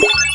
Yeah.